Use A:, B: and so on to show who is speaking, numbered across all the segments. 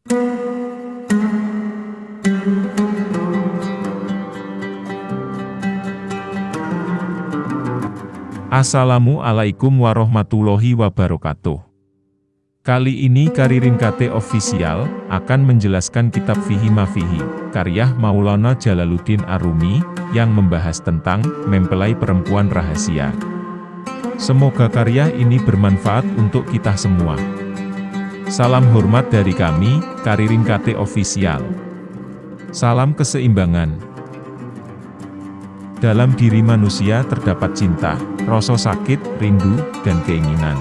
A: Assalamualaikum warahmatullahi wabarakatuh. Kali ini Karirin KT Official akan menjelaskan kitab Fihi Mafihi, karya Maulana Jalaluddin Arumi, yang membahas tentang mempelai perempuan rahasia. Semoga karya ini bermanfaat untuk kita semua. Salam hormat dari kami, Karirin KT Official. Salam keseimbangan. Dalam diri manusia terdapat cinta, rasa sakit, rindu, dan keinginan.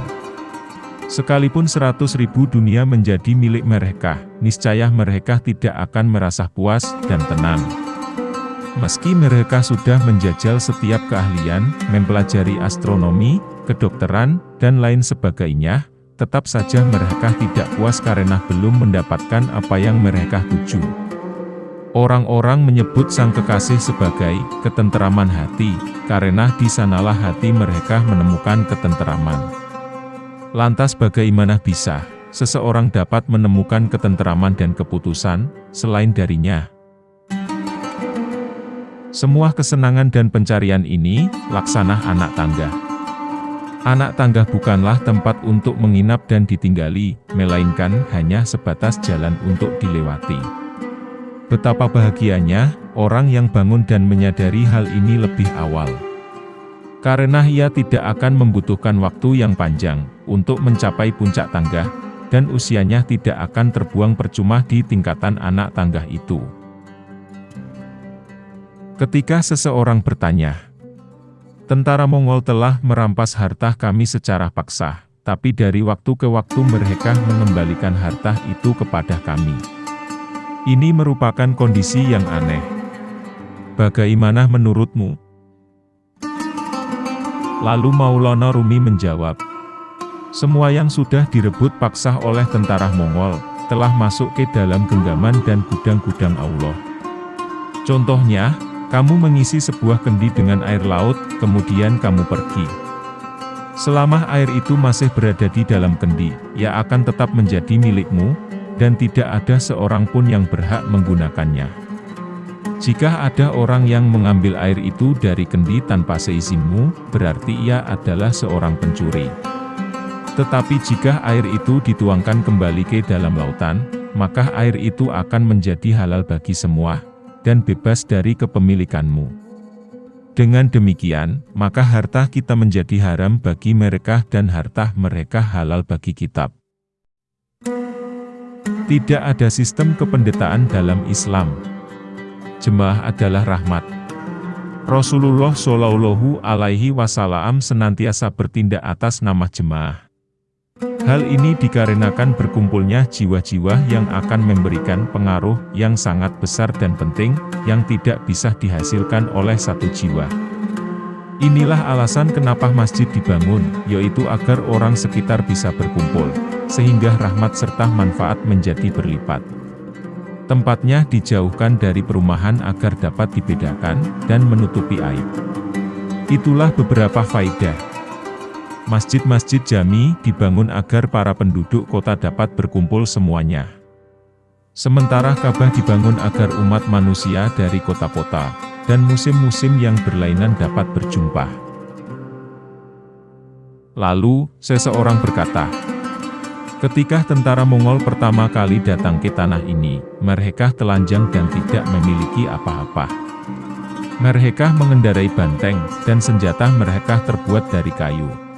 A: Sekalipun seratus ribu dunia menjadi milik mereka, niscaya mereka tidak akan merasa puas dan tenang. Meski mereka sudah menjajal setiap keahlian, mempelajari astronomi, kedokteran, dan lain sebagainya, tetap saja mereka tidak puas karena belum mendapatkan apa yang mereka tuju. Orang-orang menyebut sang kekasih sebagai ketenteraman hati, karena di sanalah hati mereka menemukan ketenteraman. Lantas bagaimana bisa seseorang dapat menemukan ketenteraman dan keputusan selain darinya? Semua kesenangan dan pencarian ini laksana anak tangga. Anak tangga bukanlah tempat untuk menginap dan ditinggali, melainkan hanya sebatas jalan untuk dilewati. Betapa bahagianya, orang yang bangun dan menyadari hal ini lebih awal. Karena ia tidak akan membutuhkan waktu yang panjang, untuk mencapai puncak tangga, dan usianya tidak akan terbuang percuma di tingkatan anak tangga itu. Ketika seseorang bertanya, Tentara Mongol telah merampas harta kami secara paksa, tapi dari waktu ke waktu mereka mengembalikan harta itu kepada kami. Ini merupakan kondisi yang aneh. Bagaimana menurutmu? Lalu Maulana Rumi menjawab, Semua yang sudah direbut paksa oleh tentara Mongol, telah masuk ke dalam genggaman dan gudang-gudang Allah. Contohnya, kamu mengisi sebuah kendi dengan air laut, kemudian kamu pergi. Selama air itu masih berada di dalam kendi, ia akan tetap menjadi milikmu, dan tidak ada seorang pun yang berhak menggunakannya. Jika ada orang yang mengambil air itu dari kendi tanpa seizinmu, berarti ia adalah seorang pencuri. Tetapi jika air itu dituangkan kembali ke dalam lautan, maka air itu akan menjadi halal bagi semua, dan bebas dari kepemilikanmu. Dengan demikian, maka harta kita menjadi haram bagi mereka dan harta mereka halal bagi kitab. Tidak ada sistem kependetaan dalam Islam. Jemaah adalah rahmat. Rasulullah Shallallahu Alaihi Wasallam senantiasa bertindak atas nama jemaah. Hal ini dikarenakan berkumpulnya jiwa-jiwa yang akan memberikan pengaruh yang sangat besar dan penting, yang tidak bisa dihasilkan oleh satu jiwa. Inilah alasan kenapa masjid dibangun, yaitu agar orang sekitar bisa berkumpul, sehingga rahmat serta manfaat menjadi berlipat. Tempatnya dijauhkan dari perumahan agar dapat dibedakan, dan menutupi aib. Itulah beberapa faidah. Masjid-masjid jami dibangun agar para penduduk kota dapat berkumpul semuanya. Sementara Ka'bah dibangun agar umat manusia dari kota-kota, dan musim-musim yang berlainan dapat berjumpa. Lalu, seseorang berkata, Ketika tentara Mongol pertama kali datang ke tanah ini, mereka telanjang dan tidak memiliki apa-apa. Mereka mengendarai banteng, dan senjata mereka terbuat dari kayu.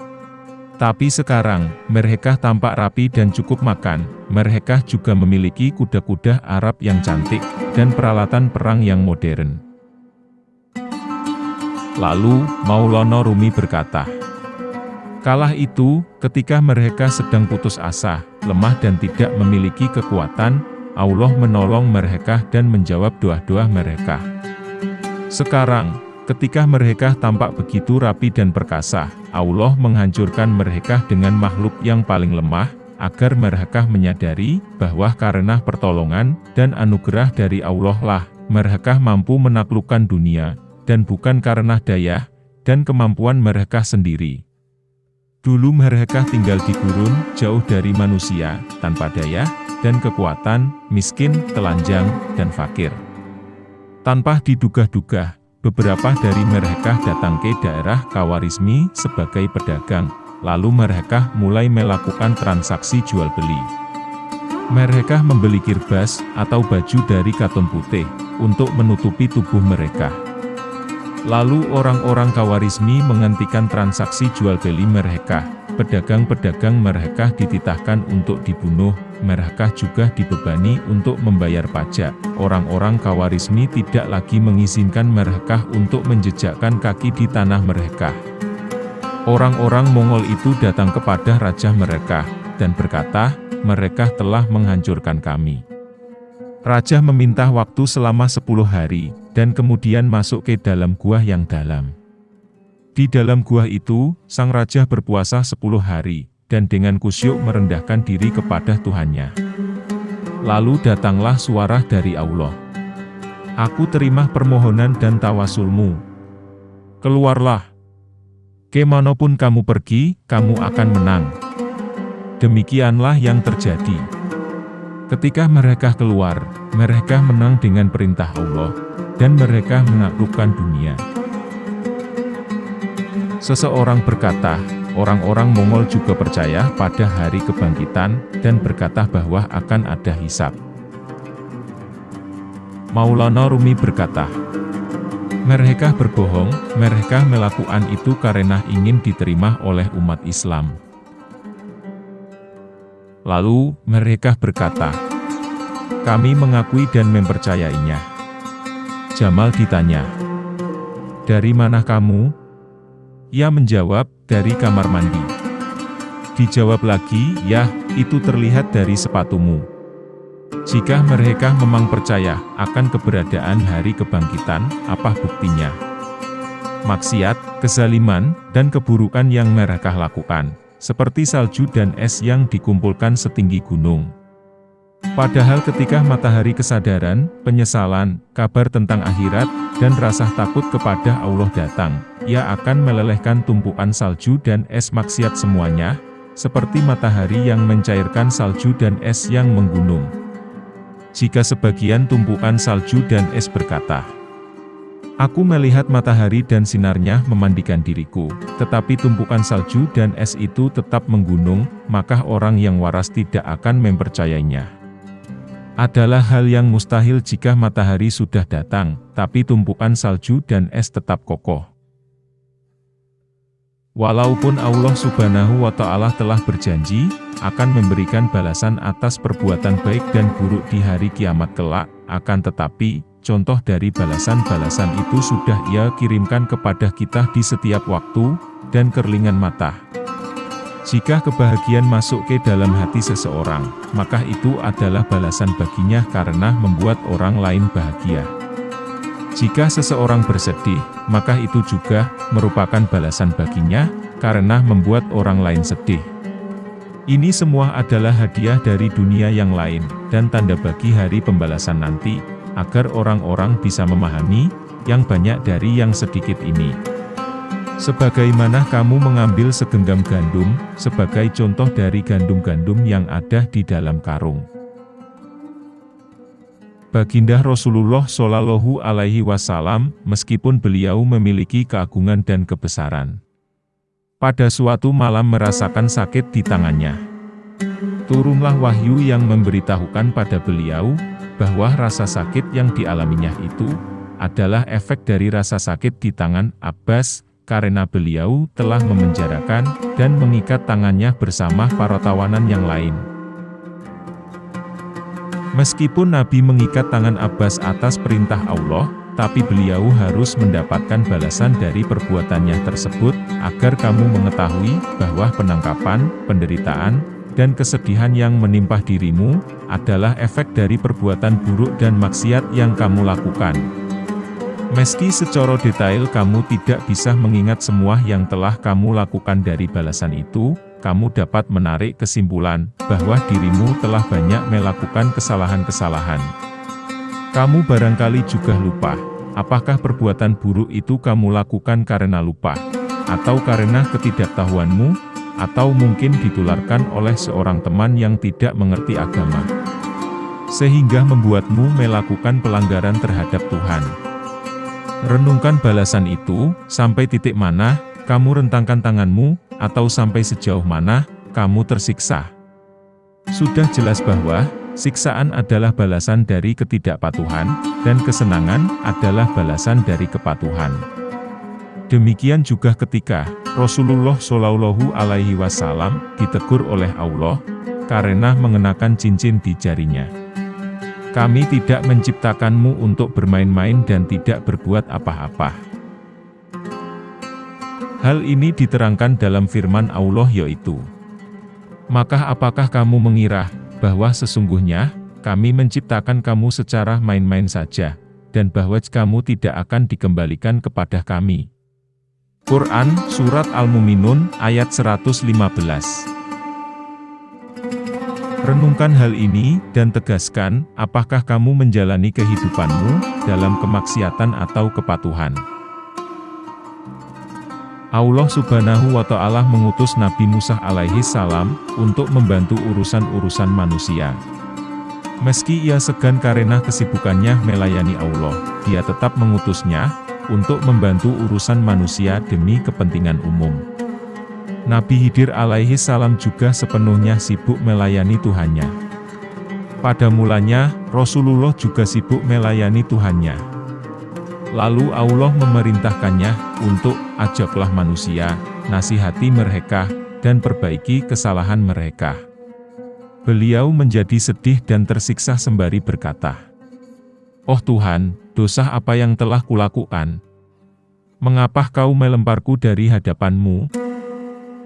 A: Tapi sekarang, mereka tampak rapi dan cukup makan, mereka juga memiliki kuda-kuda Arab yang cantik, dan peralatan perang yang modern. Lalu, Maulana Rumi berkata, Kalah itu, ketika mereka sedang putus asa, lemah dan tidak memiliki kekuatan, Allah menolong mereka dan menjawab doa-doa mereka. Sekarang, ketika mereka tampak begitu rapi dan perkasa, Allah menghancurkan mereka dengan makhluk yang paling lemah, agar mereka menyadari bahwa karena pertolongan dan anugerah dari Allah lah, mereka mampu menaklukkan dunia, dan bukan karena daya dan kemampuan mereka sendiri. Dulu mereka tinggal di gurun, jauh dari manusia, tanpa daya dan kekuatan, miskin, telanjang, dan fakir. Tanpa diduga-duga, beberapa dari mereka datang ke daerah Kawarismi sebagai pedagang, lalu mereka mulai melakukan transaksi jual-beli. Mereka membeli kirbas atau baju dari katun putih untuk menutupi tubuh mereka. Lalu orang-orang Kawarismi menghentikan transaksi jual beli mereka. Pedagang-pedagang mereka dititahkan untuk dibunuh, mereka juga dibebani untuk membayar pajak. Orang-orang Kawarismi tidak lagi mengizinkan mereka untuk menjejakkan kaki di tanah mereka. Orang-orang Mongol itu datang kepada raja mereka, dan berkata, mereka telah menghancurkan kami. Raja meminta waktu selama sepuluh hari, dan kemudian masuk ke dalam gua yang dalam. Di dalam gua itu, sang raja berpuasa sepuluh hari, dan dengan kusyuk merendahkan diri kepada Tuhannya. Lalu datanglah suara dari Allah. Aku terima permohonan dan tawasulmu. Keluarlah. Ke mana pun kamu pergi, kamu akan menang. Demikianlah yang terjadi. Ketika mereka keluar, mereka menang dengan perintah Allah, dan mereka menaklukkan dunia. Seseorang berkata, orang-orang Mongol juga percaya pada hari kebangkitan, dan berkata bahwa akan ada hisab. Maulana Rumi berkata, mereka berbohong, mereka melakukan itu karena ingin diterima oleh umat Islam. Lalu, mereka berkata, kami mengakui dan mempercayainya. Jamal ditanya, dari mana kamu? Ia menjawab, dari kamar mandi. Dijawab lagi, ya, itu terlihat dari sepatumu. Jika mereka memang percaya akan keberadaan hari kebangkitan, apa buktinya? Maksiat, kezaliman, dan keburukan yang mereka lakukan seperti salju dan es yang dikumpulkan setinggi gunung. Padahal ketika matahari kesadaran, penyesalan, kabar tentang akhirat, dan rasa takut kepada Allah datang, ia akan melelehkan tumpukan salju dan es maksiat semuanya, seperti matahari yang mencairkan salju dan es yang menggunung. Jika sebagian tumpukan salju dan es berkata, Aku melihat matahari dan sinarnya memandikan diriku, tetapi tumpukan salju dan es itu tetap menggunung, maka orang yang waras tidak akan mempercayainya. Adalah hal yang mustahil jika matahari sudah datang, tapi tumpukan salju dan es tetap kokoh. Walaupun Allah subhanahu wa ta'ala telah berjanji, akan memberikan balasan atas perbuatan baik dan buruk di hari kiamat kelak, akan tetapi, Contoh dari balasan-balasan itu sudah ia kirimkan kepada kita di setiap waktu, dan kerlingan mata. Jika kebahagiaan masuk ke dalam hati seseorang, maka itu adalah balasan baginya karena membuat orang lain bahagia. Jika seseorang bersedih, maka itu juga merupakan balasan baginya, karena membuat orang lain sedih. Ini semua adalah hadiah dari dunia yang lain, dan tanda bagi hari pembalasan nanti, agar orang-orang bisa memahami, yang banyak dari yang sedikit ini. Sebagaimana kamu mengambil segenggam gandum, sebagai contoh dari gandum-gandum yang ada di dalam karung. Baginda Rasulullah Shallallahu Alaihi Wasallam, meskipun beliau memiliki keagungan dan kebesaran, pada suatu malam merasakan sakit di tangannya. Turunlah wahyu yang memberitahukan pada beliau, bahwa rasa sakit yang dialaminya itu, adalah efek dari rasa sakit di tangan Abbas, karena beliau telah memenjarakan dan mengikat tangannya bersama para tawanan yang lain. Meskipun Nabi mengikat tangan Abbas atas perintah Allah, tapi beliau harus mendapatkan balasan dari perbuatannya tersebut, agar kamu mengetahui bahwa penangkapan, penderitaan, dan kesedihan yang menimpa dirimu, adalah efek dari perbuatan buruk dan maksiat yang kamu lakukan. Meski secara detail kamu tidak bisa mengingat semua yang telah kamu lakukan dari balasan itu, kamu dapat menarik kesimpulan bahwa dirimu telah banyak melakukan kesalahan-kesalahan. Kamu barangkali juga lupa, apakah perbuatan buruk itu kamu lakukan karena lupa, atau karena ketidaktahuanmu, atau mungkin ditularkan oleh seorang teman yang tidak mengerti agama. sehingga membuatmu melakukan pelanggaran terhadap Tuhan. Renungkan balasan itu, sampai titik mana, kamu rentangkan tanganmu, atau sampai sejauh mana, kamu tersiksa. Sudah jelas bahwa, siksaan adalah balasan dari ketidakpatuhan, dan kesenangan adalah balasan dari kepatuhan. Demikian juga ketika Rasulullah Shallallahu Alaihi Wasallam ditegur oleh Allah karena mengenakan cincin di jarinya. Kami tidak menciptakanmu untuk bermain-main dan tidak berbuat apa-apa. Hal ini diterangkan dalam firman Allah yaitu, Maka apakah kamu mengira, bahwa sesungguhnya, kami menciptakan kamu secara main-main saja, dan bahwa kamu tidak akan dikembalikan kepada kami. Quran, Surat Al-Muminun, ayat 115 Renungkan hal ini, dan tegaskan, apakah kamu menjalani kehidupanmu, dalam kemaksiatan atau kepatuhan. Allah subhanahu wa ta'ala mengutus Nabi Musa alaihi salam, untuk membantu urusan-urusan manusia. Meski ia segan karena kesibukannya melayani Allah, dia tetap mengutusnya, untuk membantu urusan manusia demi kepentingan umum. Nabi Hidir alaihi salam juga sepenuhnya sibuk melayani Tuhannya. Pada mulanya, Rasulullah juga sibuk melayani Tuhannya. Lalu Allah memerintahkannya untuk ajaklah manusia, nasihati mereka, dan perbaiki kesalahan mereka. Beliau menjadi sedih dan tersiksa sembari berkata, Oh Tuhan, dosa apa yang telah kulakukan? Mengapa kau melemparku dari hadapanmu?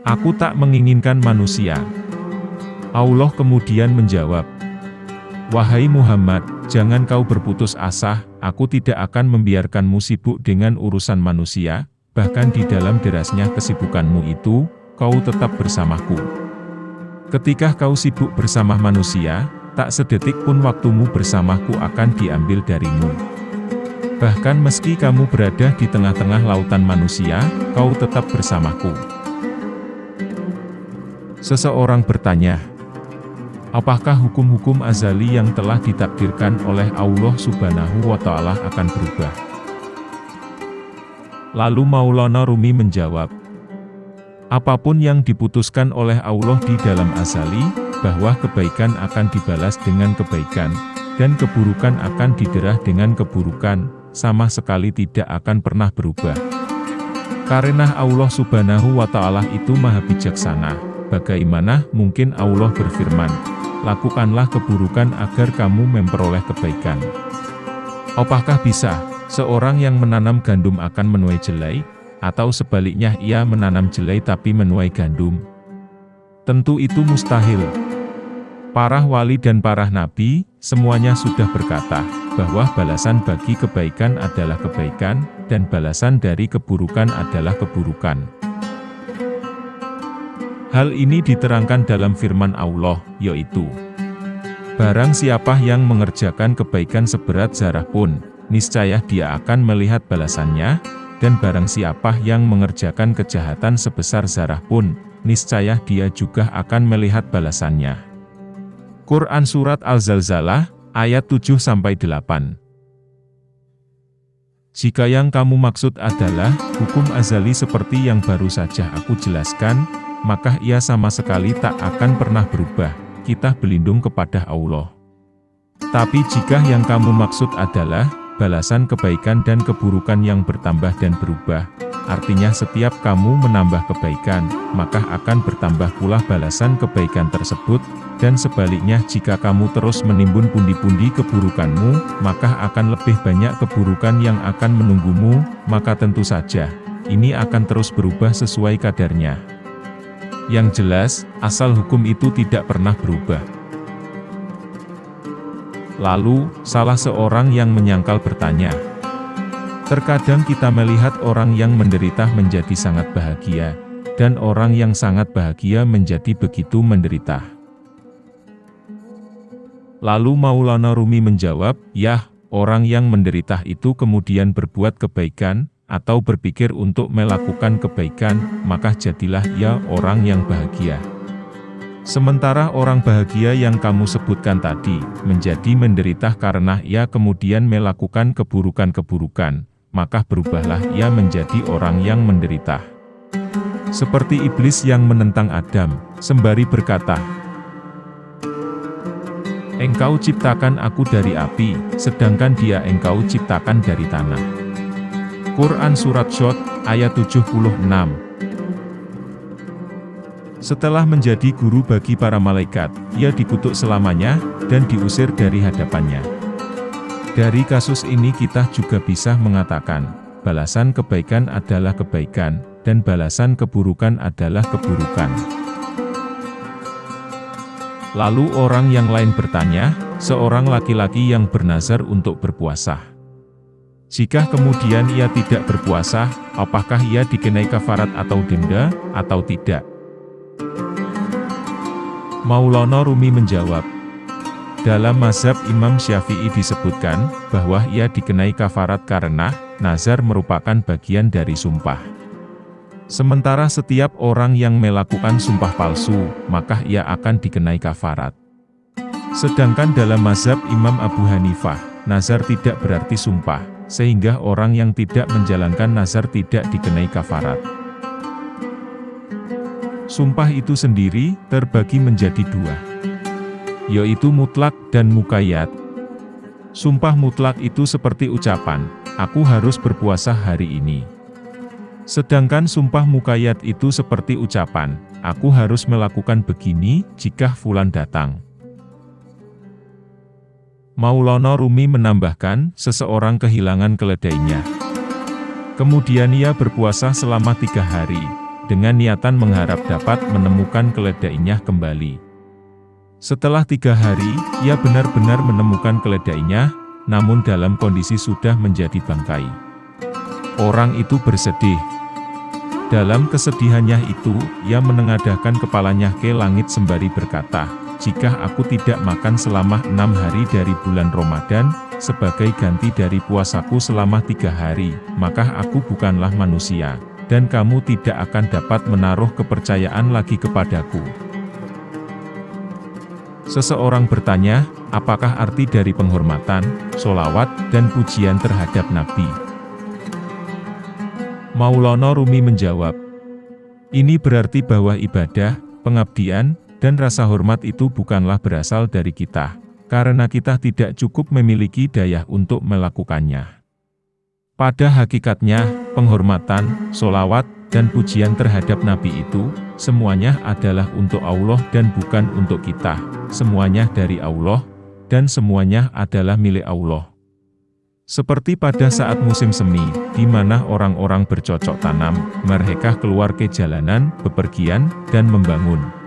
A: Aku tak menginginkan manusia. Allah kemudian menjawab, Wahai Muhammad, jangan kau berputus asa, aku tidak akan membiarkanmu sibuk dengan urusan manusia, bahkan di dalam derasnya kesibukanmu itu, kau tetap bersamaku. Ketika kau sibuk bersama manusia, tak sedetik pun waktumu bersamaku akan diambil darimu. Bahkan meski kamu berada di tengah-tengah lautan manusia, kau tetap bersamaku. Seseorang bertanya, apakah hukum-hukum azali yang telah ditakdirkan oleh Allah subhanahu wa ta'ala akan berubah? Lalu Maulana Rumi menjawab, apa pun yang diputuskan oleh Allah di dalam azali, bahwa kebaikan akan dibalas dengan kebaikan, dan keburukan akan diderah dengan keburukan, sama sekali tidak akan pernah berubah. Karena Allah subhanahu wa ta'ala itu maha bijaksana. Bagaimana mungkin Allah berfirman, lakukanlah keburukan agar kamu memperoleh kebaikan. Apakah bisa, seorang yang menanam gandum akan menuai jelai, atau sebaliknya ia menanam jelai tapi menuai gandum? Tentu itu mustahil. Para wali dan para nabi, semuanya sudah berkata, bahwa balasan bagi kebaikan adalah kebaikan, dan balasan dari keburukan adalah keburukan. Hal ini diterangkan dalam firman Allah, yaitu, Barang siapa yang mengerjakan kebaikan seberat zarah pun, niscaya dia akan melihat balasannya, dan barang siapa yang mengerjakan kejahatan sebesar zarah pun, niscaya dia juga akan melihat balasannya. Quran Surat Al-Zalzalah, ayat 7-8 Jika yang kamu maksud adalah, hukum azali seperti yang baru saja aku jelaskan, maka ia sama sekali tak akan pernah berubah, kita berlindung kepada Allah. Tapi jika yang kamu maksud adalah, balasan kebaikan dan keburukan yang bertambah dan berubah, artinya setiap kamu menambah kebaikan, maka akan bertambah pula balasan kebaikan tersebut, dan sebaliknya jika kamu terus menimbun pundi-pundi keburukanmu, maka akan lebih banyak keburukan yang akan menunggumu, maka tentu saja, ini akan terus berubah sesuai kadarnya. Yang jelas, asal hukum itu tidak pernah berubah. Lalu, salah seorang yang menyangkal bertanya, Terkadang kita melihat orang yang menderita menjadi sangat bahagia, dan orang yang sangat bahagia menjadi begitu menderita. Lalu Maulana Rumi menjawab, Yah, orang yang menderita itu kemudian berbuat kebaikan, atau berpikir untuk melakukan kebaikan, maka jadilah ia orang yang bahagia. Sementara orang bahagia yang kamu sebutkan tadi, menjadi menderita karena ia kemudian melakukan keburukan-keburukan, maka berubahlah ia menjadi orang yang menderita. Seperti iblis yang menentang Adam, sembari berkata, Engkau ciptakan aku dari api, sedangkan dia engkau ciptakan dari tanah. Quran Surat Shot, ayat 76 setelah menjadi guru bagi para malaikat, ia dikutuk selamanya, dan diusir dari hadapannya. Dari kasus ini kita juga bisa mengatakan, balasan kebaikan adalah kebaikan, dan balasan keburukan adalah keburukan. Lalu orang yang lain bertanya, seorang laki-laki yang bernazar untuk berpuasa. Jika kemudian ia tidak berpuasa, apakah ia dikenai kafarat atau denda, atau tidak? Maulana Rumi menjawab, dalam mazhab Imam Syafi'i disebutkan, bahwa ia dikenai kafarat karena, nazar merupakan bagian dari sumpah. Sementara setiap orang yang melakukan sumpah palsu, maka ia akan dikenai kafarat. Sedangkan dalam mazhab Imam Abu Hanifah, nazar tidak berarti sumpah, sehingga orang yang tidak menjalankan nazar tidak dikenai kafarat. Sumpah itu sendiri, terbagi menjadi dua. Yaitu mutlak dan mukayat. Sumpah mutlak itu seperti ucapan, aku harus berpuasa hari ini. Sedangkan sumpah mukayat itu seperti ucapan, aku harus melakukan begini, jika fulan datang. Maulana Rumi menambahkan, seseorang kehilangan keledainya. Kemudian ia berpuasa selama tiga hari, dengan niatan mengharap dapat menemukan keledainya kembali. Setelah tiga hari, ia benar-benar menemukan keledainya, namun dalam kondisi sudah menjadi bangkai. Orang itu bersedih. Dalam kesedihannya itu, ia menengadahkan kepalanya ke langit sembari berkata, Jika aku tidak makan selama enam hari dari bulan Ramadan, sebagai ganti dari puasaku selama tiga hari, maka aku bukanlah manusia dan kamu tidak akan dapat menaruh kepercayaan lagi kepadaku. Seseorang bertanya, apakah arti dari penghormatan, solawat, dan pujian terhadap Nabi? Maulana Rumi menjawab, ini berarti bahwa ibadah, pengabdian, dan rasa hormat itu bukanlah berasal dari kita, karena kita tidak cukup memiliki daya untuk melakukannya. Pada hakikatnya, penghormatan, solawat, dan pujian terhadap Nabi itu, semuanya adalah untuk Allah dan bukan untuk kita. Semuanya dari Allah, dan semuanya adalah milik Allah. Seperti pada saat musim semi, di mana orang-orang bercocok tanam, mereka keluar ke jalanan, bepergian, dan membangun.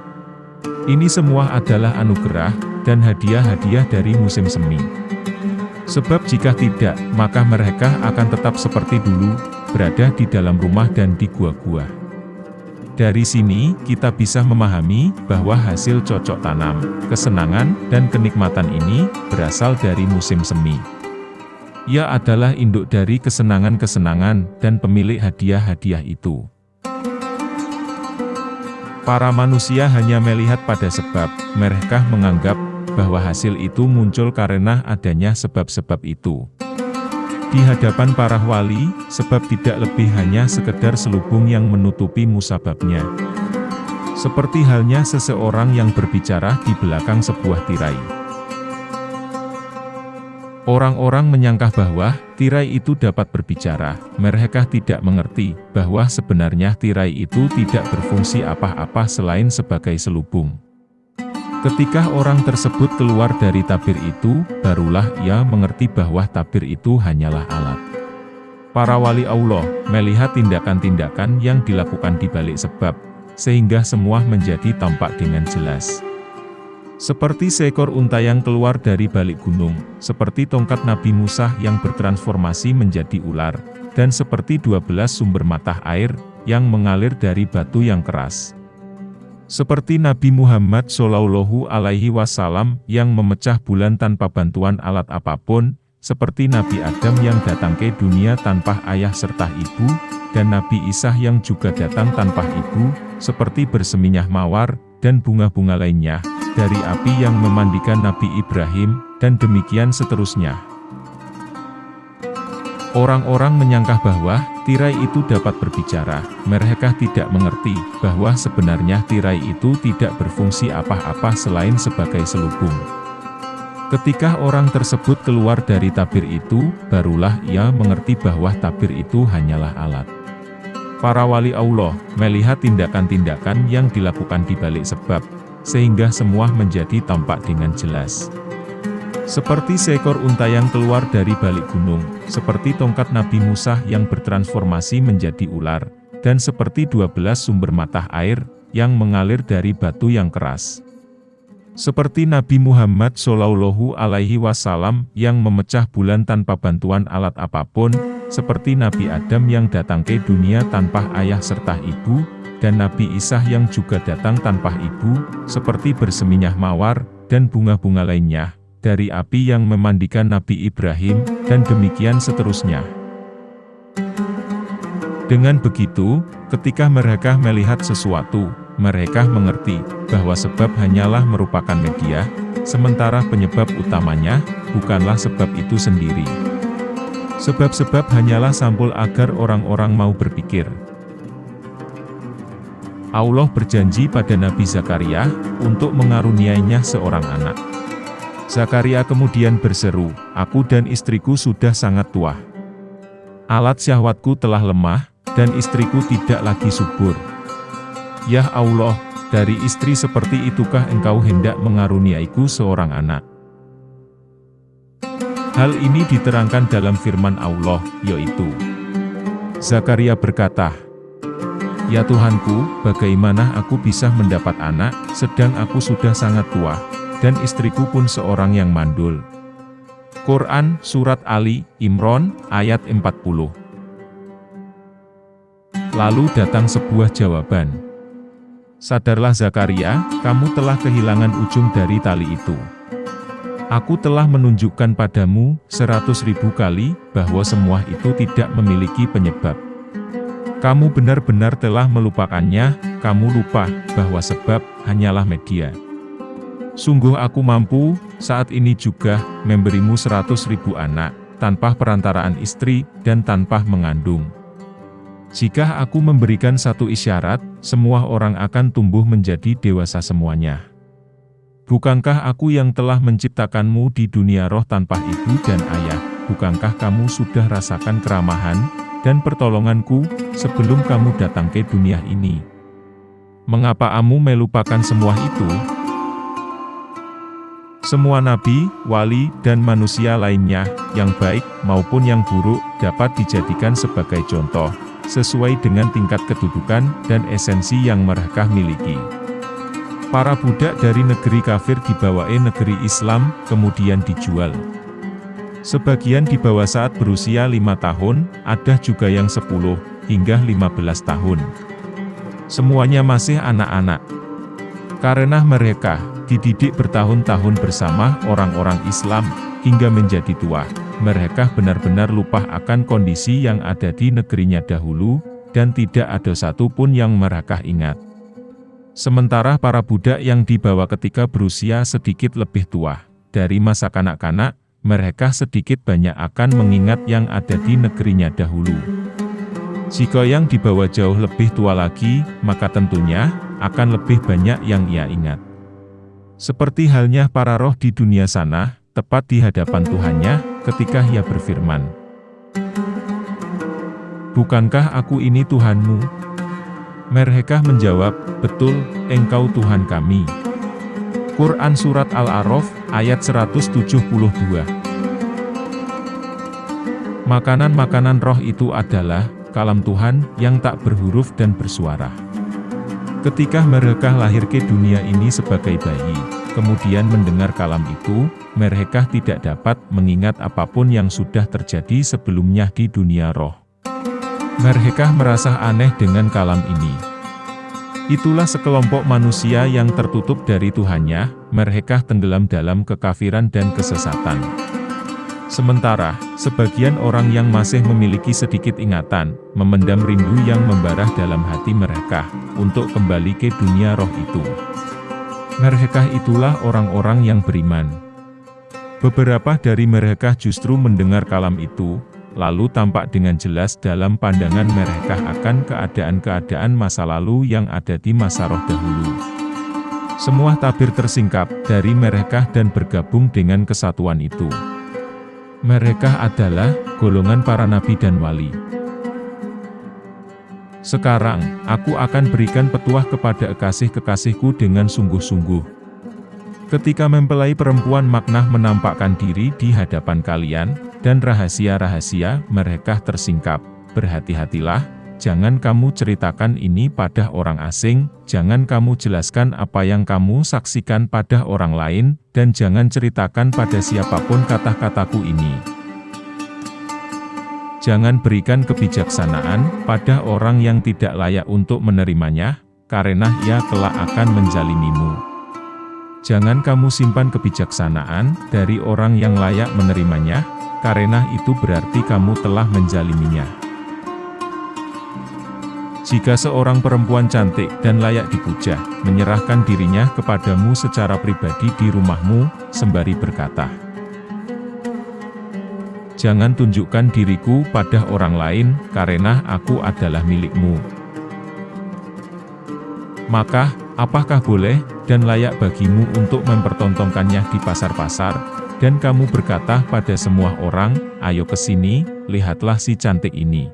A: Ini semua adalah anugerah, dan hadiah-hadiah dari musim semi. Sebab jika tidak, maka mereka akan tetap seperti dulu, berada di dalam rumah dan di gua-gua. Dari sini, kita bisa memahami bahwa hasil cocok tanam, kesenangan, dan kenikmatan ini berasal dari musim semi. Ia adalah induk dari kesenangan-kesenangan dan pemilik hadiah-hadiah itu. Para manusia hanya melihat pada sebab, mereka menganggap bahwa hasil itu muncul karena adanya sebab-sebab itu. Di hadapan para wali, sebab tidak lebih hanya sekedar selubung yang menutupi musababnya. Seperti halnya seseorang yang berbicara di belakang sebuah tirai. Orang-orang menyangka bahwa tirai itu dapat berbicara, mereka tidak mengerti bahwa sebenarnya tirai itu tidak berfungsi apa-apa selain sebagai selubung. Ketika orang tersebut keluar dari tabir itu, barulah ia mengerti bahwa tabir itu hanyalah alat. Para wali Allah melihat tindakan-tindakan yang dilakukan di balik sebab, sehingga semua menjadi tampak dengan jelas. Seperti seekor unta yang keluar dari balik gunung, seperti tongkat Nabi Musa yang bertransformasi menjadi ular, dan seperti 12 sumber mata air yang mengalir dari batu yang keras. Seperti Nabi Muhammad Shallallahu Alaihi Wasallam yang memecah bulan tanpa bantuan alat apa pun, seperti Nabi Adam yang datang ke dunia tanpa ayah serta ibu, dan Nabi Isa yang juga datang tanpa ibu, seperti berseminyah mawar, dan bunga-bunga lainnya, dari api yang memandikan Nabi Ibrahim, dan demikian seterusnya. Orang-orang menyangka bahwa tirai itu dapat berbicara. Mereka tidak mengerti bahwa sebenarnya tirai itu tidak berfungsi apa-apa selain sebagai selubung. Ketika orang tersebut keluar dari tabir itu, barulah ia mengerti bahwa tabir itu hanyalah alat. Para wali Allah melihat tindakan-tindakan yang dilakukan di balik sebab, sehingga semua menjadi tampak dengan jelas. Seperti seekor unta yang keluar dari balik gunung, seperti tongkat Nabi Musa yang bertransformasi menjadi ular, dan seperti 12 sumber mata air, yang mengalir dari batu yang keras. Seperti Nabi Muhammad Shallallahu Alaihi Wasallam yang memecah bulan tanpa bantuan alat apa pun, seperti Nabi Adam yang datang ke dunia tanpa ayah serta ibu, dan Nabi Isa yang juga datang tanpa ibu, seperti berseminyah mawar, dan bunga-bunga lainnya, dari api yang memandikan Nabi Ibrahim, dan demikian seterusnya. Dengan begitu, ketika mereka melihat sesuatu, mereka mengerti bahwa sebab hanyalah merupakan media, sementara penyebab utamanya bukanlah sebab itu sendiri. Sebab-sebab hanyalah sampul agar orang-orang mau berpikir. Allah berjanji pada Nabi Zakaria untuk mengaruniainya seorang anak. Zakaria kemudian berseru, Aku dan istriku sudah sangat tua. Alat syahwatku telah lemah, dan istriku tidak lagi subur. Ya Allah, dari istri seperti itukah engkau hendak mengaruniaiku seorang anak? Hal ini diterangkan dalam firman Allah, yaitu, Zakaria berkata, Ya Tuhanku, bagaimana aku bisa mendapat anak, sedang aku sudah sangat tua, dan istriku pun seorang yang mandul. Quran Surat Ali, Imron, ayat 40 Lalu datang sebuah jawaban. Sadarlah Zakaria, kamu telah kehilangan ujung dari tali itu. Aku telah menunjukkan padamu seratus ribu kali bahwa semua itu tidak memiliki penyebab. Kamu benar-benar telah melupakannya, kamu lupa bahwa sebab hanyalah media. Sungguh aku mampu, saat ini juga, memberimu seratus ribu anak, tanpa perantaraan istri, dan tanpa mengandung. Jika aku memberikan satu isyarat, semua orang akan tumbuh menjadi dewasa semuanya. Bukankah aku yang telah menciptakanmu di dunia roh tanpa ibu dan ayah? Bukankah kamu sudah rasakan keramahan dan pertolonganku sebelum kamu datang ke dunia ini? Mengapa kamu melupakan semua itu? Semua nabi, wali, dan manusia lainnya, yang baik maupun yang buruk, dapat dijadikan sebagai contoh, sesuai dengan tingkat kedudukan dan esensi yang mereka miliki. Para budak dari negeri kafir dibawa negeri Islam, kemudian dijual. Sebagian dibawa saat berusia lima tahun, ada juga yang 10 hingga 15 tahun. Semuanya masih anak-anak. Karena mereka, dididik bertahun-tahun bersama orang-orang Islam, hingga menjadi tua. Mereka benar-benar lupa akan kondisi yang ada di negerinya dahulu, dan tidak ada satu pun yang mereka ingat. Sementara para budak yang dibawa ketika berusia sedikit lebih tua, dari masa kanak-kanak, mereka sedikit banyak akan mengingat yang ada di negerinya dahulu. Jika yang dibawa jauh lebih tua lagi, maka tentunya, akan lebih banyak yang ia ingat. Seperti halnya para roh di dunia sana, tepat di hadapan Tuhannya, ketika ia berfirman. Bukankah aku ini Tuhanmu? Mereka menjawab, betul, engkau Tuhan kami. Quran Surat Al-A'raf, ayat 172 Makanan-makanan roh itu adalah, kalam Tuhan, yang tak berhuruf dan bersuara. Ketika mereka lahir ke dunia ini sebagai bayi, kemudian mendengar kalam itu, mereka tidak dapat mengingat apa pun yang sudah terjadi sebelumnya di dunia roh. Mereka merasa aneh dengan kalam ini. Itulah sekelompok manusia yang tertutup dari Tuhannya, mereka tenggelam dalam kekafiran dan kesesatan. Sementara, sebagian orang yang masih memiliki sedikit ingatan, memendam rindu yang membarah dalam hati mereka, untuk kembali ke dunia roh itu. Mereka itulah orang-orang yang beriman. Beberapa dari mereka justru mendengar kalam itu, lalu tampak dengan jelas dalam pandangan mereka akan keadaan-keadaan masa lalu yang ada di masa roh dahulu. Semua tabir tersingkap dari mereka dan bergabung dengan kesatuan itu. Mereka adalah golongan para nabi dan wali. Sekarang, aku akan berikan petuah kepada kekasih-kekasihku dengan sungguh-sungguh. Ketika mempelai perempuan makna menampakkan diri di hadapan kalian, dan rahasia-rahasia mereka tersingkap, berhati-hatilah, jangan kamu ceritakan ini pada orang asing, jangan kamu jelaskan apa yang kamu saksikan pada orang lain, dan jangan ceritakan pada siapa pun kata-kataku ini. Jangan berikan kebijaksanaan pada orang yang tidak layak untuk menerimanya, karena ia kelak akan menjalimimu. Jangan kamu simpan kebijaksanaan dari orang yang layak menerimanya, karena itu berarti kamu telah menjaliminya. Jika seorang perempuan cantik dan layak dipuja, menyerahkan dirinya kepadamu secara pribadi di rumahmu, sembari berkata, Jangan tunjukkan diriku pada orang lain, karena aku adalah milikmu. Maka, apakah boleh, dan layak bagimu untuk mempertontonkannya di pasar-pasar, dan kamu berkata pada semua orang, ayo ke sini, lihatlah si cantik ini.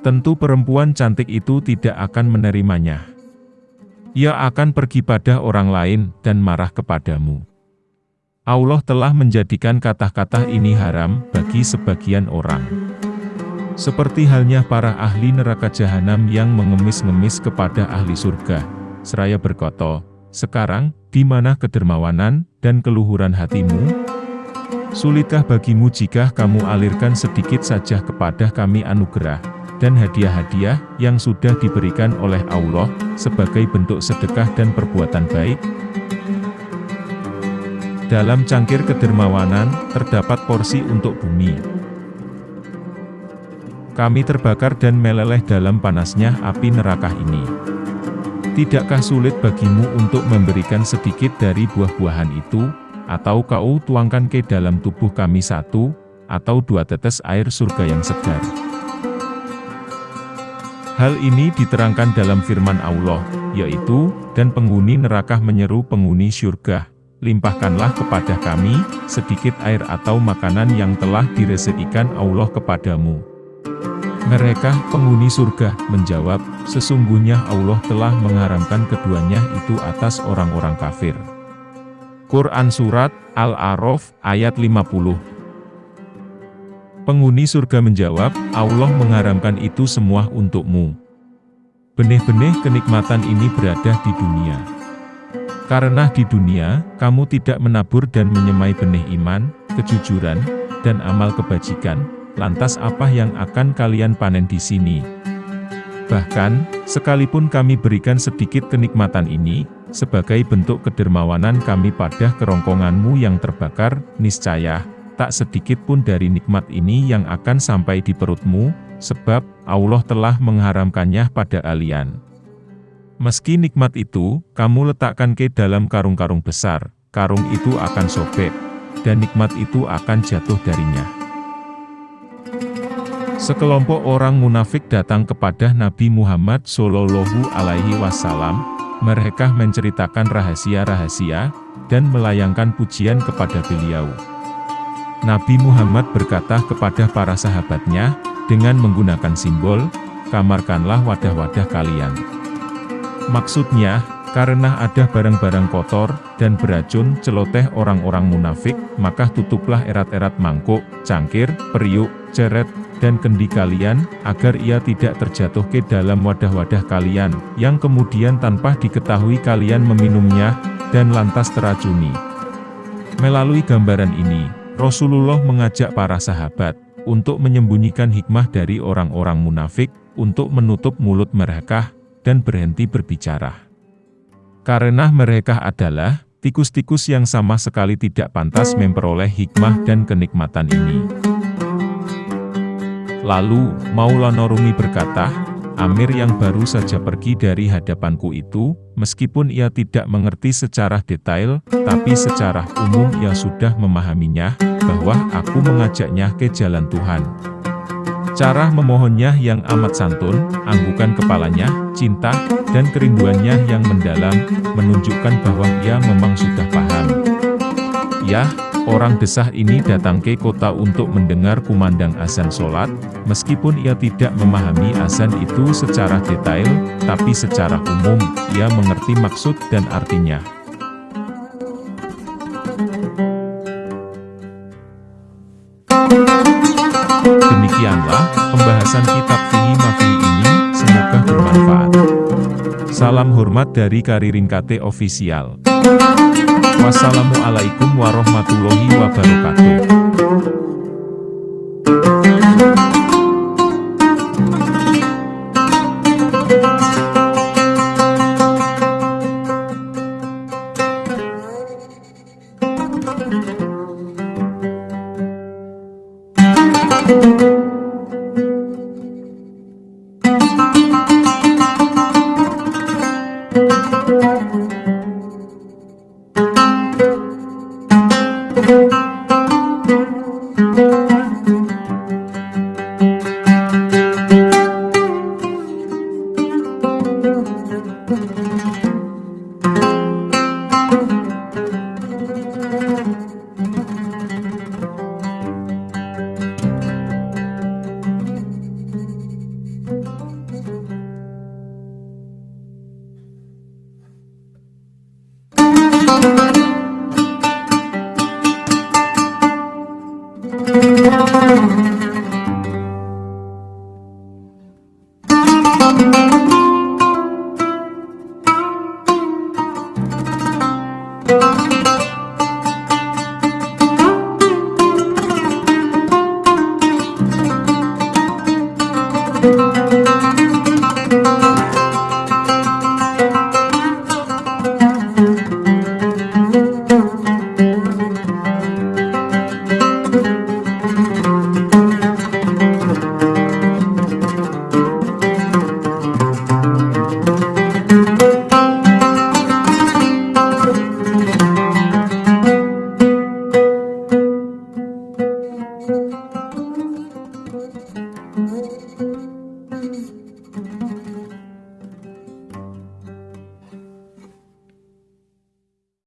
A: Tentu perempuan cantik itu tidak akan menerimanya. Ia akan pergi pada orang lain dan marah kepadamu. Allah telah menjadikan kata-kata ini haram bagi sebagian orang. Seperti halnya para ahli neraka jahanam yang mengemis-ngemis kepada ahli surga, seraya berkata, sekarang, di mana kedermawanan dan keluhuran hatimu? Sulitkah bagimu jika kamu alirkan sedikit saja kepada kami anugerah, dan hadiah-hadiah yang sudah diberikan oleh Allah sebagai bentuk sedekah dan perbuatan baik. Dalam cangkir kedermawanan terdapat porsi untuk bumi. Kami terbakar dan meleleh dalam panasnya api neraka ini. Tidakkah sulit bagimu untuk memberikan sedikit dari buah-buahan itu, atau kau tuangkan ke dalam tubuh kami satu, atau dua tetes air surga yang segar? Hal ini diterangkan dalam firman Allah, yaitu, dan penghuni neraka menyeru penghuni syurga, limpahkanlah kepada kami, sedikit air atau makanan yang telah direzekikan Allah kepadamu. Mereka, penghuni surga, menjawab, sesungguhnya Allah telah mengharamkan keduanya itu atas orang-orang kafir. Quran Surat, Al-A'raf, ayat 50 Penghuni surga menjawab, Allah mengharamkan itu semua untukmu. Benih-benih kenikmatan ini berada di dunia. Karena di dunia, kamu tidak menabur dan menyemai benih iman, kejujuran, dan amal kebajikan, lantas apa yang akan kalian panen di sini? Bahkan, sekalipun kami berikan sedikit kenikmatan ini, sebagai bentuk kedermawanan kami pada kerongkonganmu yang terbakar, niscaya, tak sedikit pun dari nikmat ini yang akan sampai di perutmu, sebab Allah telah mengharamkannya pada kalian. Meski nikmat itu, kamu letakkan ke dalam karung-karung besar, karung itu akan sobek, dan nikmat itu akan jatuh darinya. Sekelompok orang munafik datang kepada Nabi Muhammad Shallallahu Alaihi Wasallam. Mereka menceritakan rahasia-rahasia dan melayangkan pujian kepada beliau. Nabi Muhammad berkata kepada para sahabatnya, dengan menggunakan simbol, kamarkanlah wadah-wadah kalian. Maksudnya, karena ada barang-barang kotor, dan beracun celoteh orang-orang munafik, maka tutuplah erat-erat mangkuk, cangkir, periuk, ceret, dan kendi kalian, agar ia tidak terjatuh ke dalam wadah-wadah kalian, yang kemudian tanpa diketahui kalian meminumnya, dan lantas teracuni. Melalui gambaran ini, Rasulullah mengajak para sahabat untuk menyembunyikan hikmah dari orang-orang munafik, untuk menutup mulut mereka, dan berhenti berbicara. Karena mereka adalah tikus-tikus yang sama sekali tidak pantas memperoleh hikmah dan kenikmatan ini. Lalu, Maulana Rumi berkata, Amir yang baru saja pergi dari hadapanku itu, meskipun ia tidak mengerti secara detail, tapi secara umum ia sudah memahaminya, bahwa aku mengajaknya ke jalan Tuhan. Cara memohonnya yang amat santun, anggukan kepalanya, cinta, dan kerinduannya yang mendalam, menunjukkan bahwa ia memang sudah paham. Ya, Orang desah ini datang ke kota untuk mendengar kumandang azan sholat, meskipun ia tidak memahami azan itu secara detail, tapi secara umum, ia mengerti maksud dan artinya. Demikianlah, pembahasan kitab Fihi Mafi ini, semoga bermanfaat. Salam hormat dari Karirin KT Official. Wassalamualaikum warahmatullahi wabarakatuh.